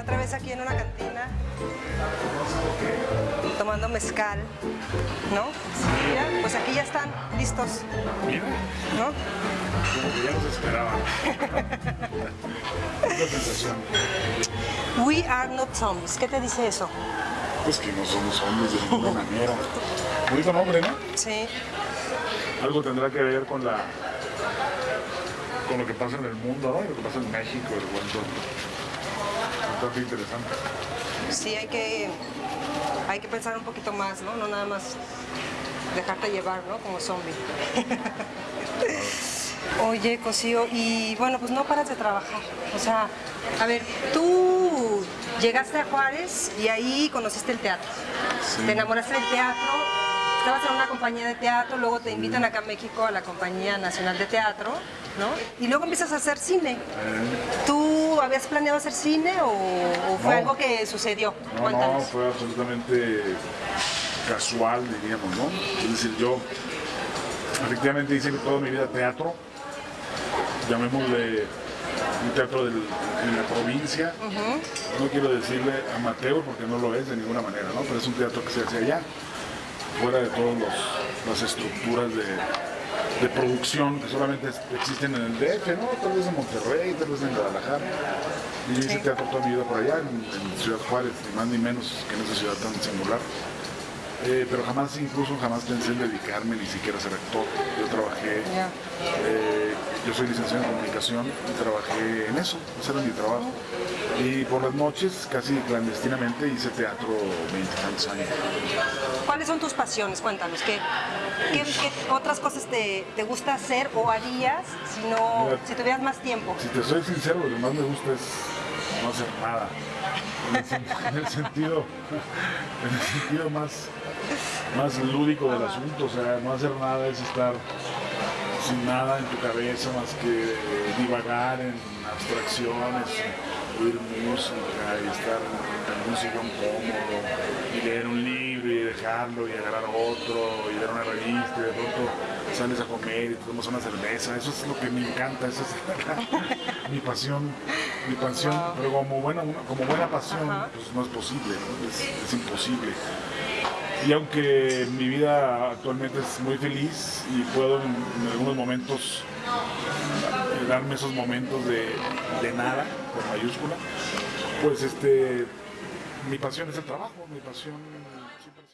otra vez aquí en una cantina, tomando mezcal, ¿no? Ya, pues aquí ya están listos, Mira, ¿no? como que ya nos esperaban. Sensación. We are not zombies. ¿Qué te dice eso? Pues que no somos hombres de ninguna manera. Bonito nombre, ¿no? Sí. Algo tendrá que ver con la con lo que pasa en el mundo, ¿no? Y lo que pasa en México, el cuento. Bastante interesante. Sí, hay que, hay que pensar un poquito más, ¿no? No nada más dejarte llevar, ¿no? Como zombie. Oye, Cosío, y bueno, pues no paras de trabajar. O sea, a ver, tú llegaste a Juárez y ahí conociste el teatro. Sí. Te enamoraste del teatro, estabas en una compañía de teatro, luego te invitan acá a México a la Compañía Nacional de Teatro, ¿no? Y luego empiezas a hacer cine. ¿Tú habías planeado hacer cine o, o fue No. algo que sucedió? no, no, fue absolutamente casual, diríamos, ¿no? Es decir, yo efectivamente hice toda mi vida teatro, llamémosle un teatro del- en la provincia. No quiero decirle amateur porque no lo es de ninguna manera, ¿no? Pero es un teatro que se hace allá, fuera de todas las estructuras de, de producción que solamente existen en el DF, ¿no? Tal vez en Monterrey, tal vez en Guadalajara. Y yo hice Sí. teatro toda mi vida por allá, en, en Ciudad Juárez, ni más ni menos que en esa ciudad tan singular. Eh, pero jamás, incluso jamás pensé en dedicarme ni siquiera a ser actor. Yo trabajé, eh, yo soy licenciado en comunicación y trabajé en eso, ese era mi trabajo. Y por las noches, casi clandestinamente, hice teatro 20 tantos años. ¿Cuáles son tus pasiones? Cuéntanos. ¿Qué, qué, qué otras cosas te, te gusta hacer o harías si, no, Mira. si tuvieras más tiempo? Si te soy sincero, lo que más me gusta es no hacer nada. En el, sen- en el sentido, en el sentido más, más lúdico del asunto, o sea, no hacer nada es estar nada en tu cabeza más que divagar en abstracciones, oír música y estar en algún sillón cómodo y leer un libro y dejarlo y agarrar otro y leer una revista y de pronto sales a comer y te tomas una cerveza, eso es lo que me encanta, esa es mi pasión, mi pasión, pero como buena, como buena pasión Ajá. pues no es posible, ¿no? Es, es imposible. Y aunque mi vida actualmente es muy feliz y puedo en, en algunos momentos eh, darme esos momentos de, de nada, con mayúscula, pues este, mi pasión es el trabajo, mi pasión siempre